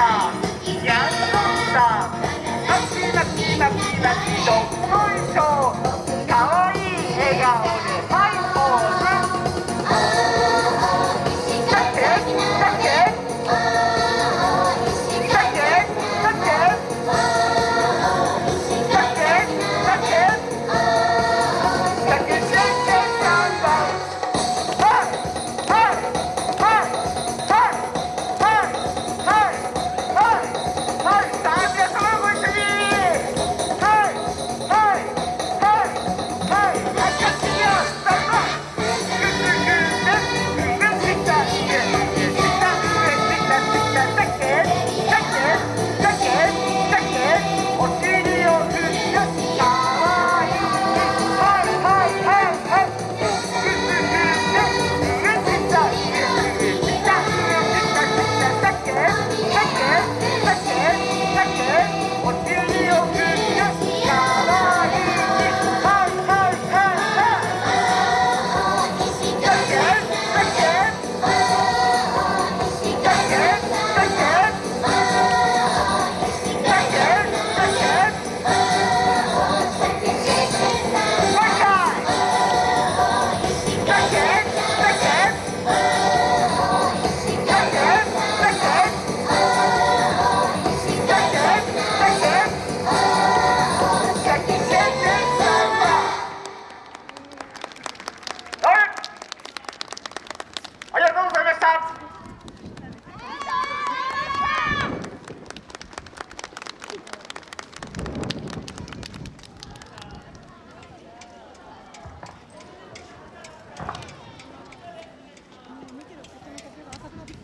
down.